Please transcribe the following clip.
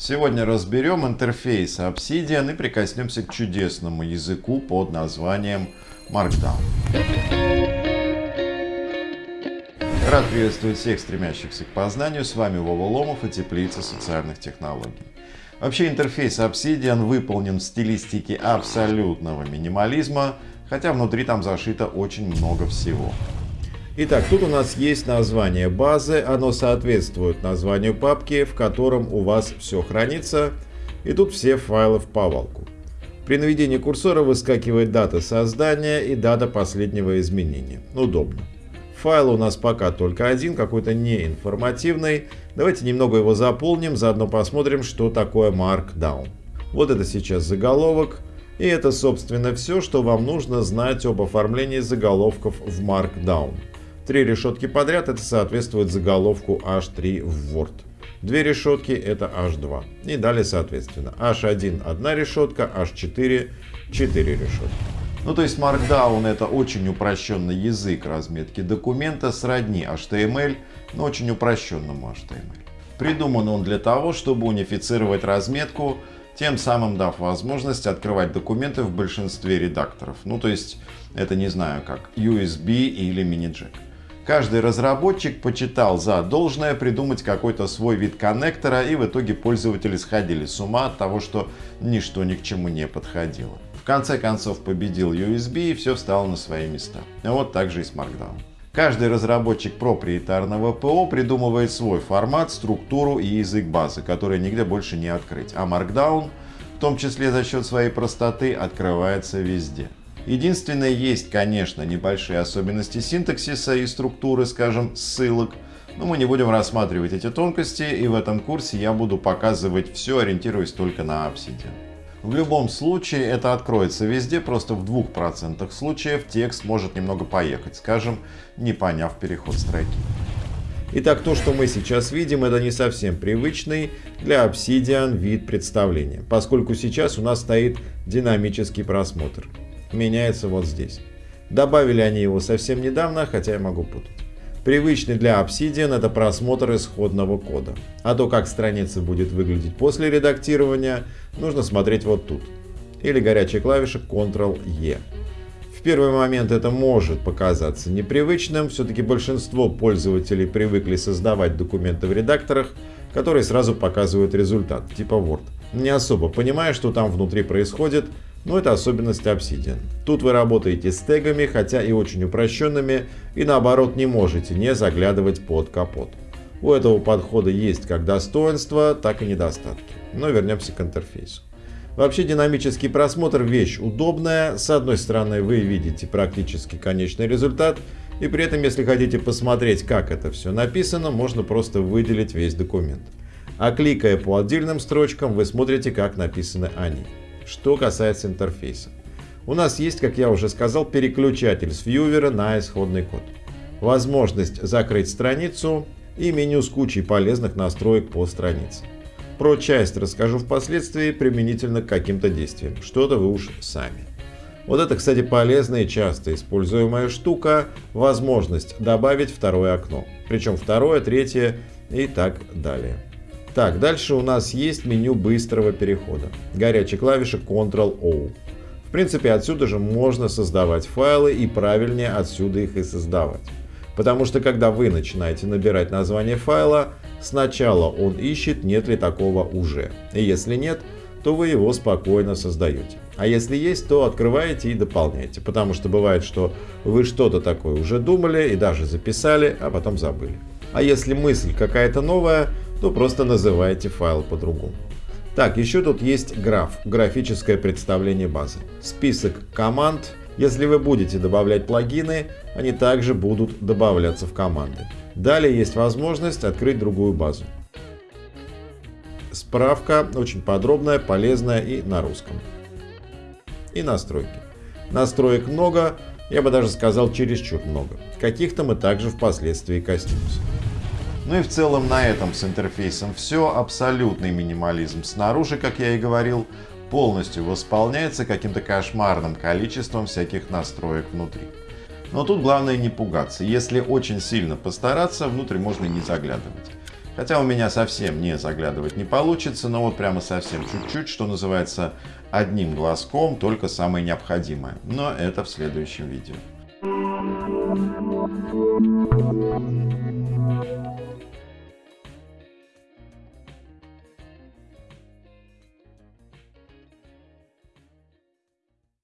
Сегодня разберем интерфейс Obsidian и прикоснемся к чудесному языку под названием Markdown. Рад приветствовать всех стремящихся к познанию. С вами Вова Ломов и Теплица социальных технологий. Вообще интерфейс Obsidian выполнен в стилистике абсолютного минимализма, хотя внутри там зашито очень много всего. Итак, тут у нас есть название базы, оно соответствует названию папки, в котором у вас все хранится, и тут все файлы в повалку. При наведении курсора выскакивает дата создания и дата последнего изменения. Удобно. Файл у нас пока только один, какой-то неинформативный. Давайте немного его заполним, заодно посмотрим, что такое Markdown. Вот это сейчас заголовок. И это, собственно, все, что вам нужно знать об оформлении заголовков в Markdown. Три решетки подряд это соответствует заголовку H3 в Word. Две решетки это H2. И далее соответственно H1 одна решетка, H4 четыре решетки. Ну то есть Markdown это очень упрощенный язык разметки документа сродни HTML, но очень упрощенному HTML. Придуман он для того, чтобы унифицировать разметку, тем самым дав возможность открывать документы в большинстве редакторов. Ну то есть это не знаю как USB или mini-jack. Каждый разработчик почитал за должное придумать какой-то свой вид коннектора, и в итоге пользователи сходили с ума от того, что ничто ни к чему не подходило. В конце концов победил USB и все встало на свои места. Вот так же и с Markdown. Каждый разработчик проприетарного ПО придумывает свой формат, структуру и язык базы, который нигде больше не открыть. А Markdown, в том числе за счет своей простоты, открывается везде. Единственное, есть, конечно, небольшие особенности синтаксиса и структуры, скажем, ссылок, но мы не будем рассматривать эти тонкости, и в этом курсе я буду показывать все, ориентируясь только на Obsidian. В любом случае это откроется везде, просто в 2% случаев текст может немного поехать, скажем, не поняв переход строки. Итак, то, что мы сейчас видим, это не совсем привычный для Obsidian вид представления, поскольку сейчас у нас стоит динамический просмотр меняется вот здесь. Добавили они его совсем недавно, хотя я могу путать. Привычный для Obsidian это просмотр исходного кода. А то, как страница будет выглядеть после редактирования, нужно смотреть вот тут. Или горячая клавиша Ctrl-E. В первый момент это может показаться непривычным, все-таки большинство пользователей привыкли создавать документы в редакторах, которые сразу показывают результат, типа Word. Не особо понимая, что там внутри происходит, но это особенность Obsidian. Тут вы работаете с тегами, хотя и очень упрощенными, и наоборот не можете не заглядывать под капот. У этого подхода есть как достоинства, так и недостатки. Но вернемся к интерфейсу. Вообще динамический просмотр вещь удобная. С одной стороны вы видите практически конечный результат, и при этом если хотите посмотреть как это все написано, можно просто выделить весь документ. А кликая по отдельным строчкам вы смотрите как написаны они. Что касается интерфейса. У нас есть, как я уже сказал, переключатель с вьювера на исходный код. Возможность закрыть страницу и меню с кучей полезных настроек по странице. Про часть расскажу впоследствии применительно к каким-то действиям. Что-то вы уж сами. Вот это, кстати, полезная и часто используемая штука. Возможность добавить второе окно. Причем второе, третье и так далее. Так, дальше у нас есть меню быстрого перехода. Горячая клавиша Ctrl-O. В принципе, отсюда же можно создавать файлы и правильнее отсюда их и создавать. Потому что когда вы начинаете набирать название файла, сначала он ищет, нет ли такого уже. И если нет, то вы его спокойно создаете. А если есть, то открываете и дополняете. Потому что бывает, что вы что-то такое уже думали и даже записали, а потом забыли. А если мысль какая-то новая, то просто называйте файл по-другому. Так, еще тут есть граф, графическое представление базы. Список команд. Если вы будете добавлять плагины, они также будут добавляться в команды. Далее есть возможность открыть другую базу. Справка очень подробная, полезная и на русском. И настройки. Настроек много, я бы даже сказал чересчур много. Каких-то мы также впоследствии коснемся. Ну и в целом на этом с интерфейсом все. Абсолютный минимализм снаружи, как я и говорил, полностью восполняется каким-то кошмарным количеством всяких настроек внутри. Но тут главное не пугаться. Если очень сильно постараться, внутрь можно не заглядывать. Хотя у меня совсем не заглядывать не получится, но вот прямо совсем чуть-чуть, что называется, одним глазком, только самое необходимое. Но это в следующем видео.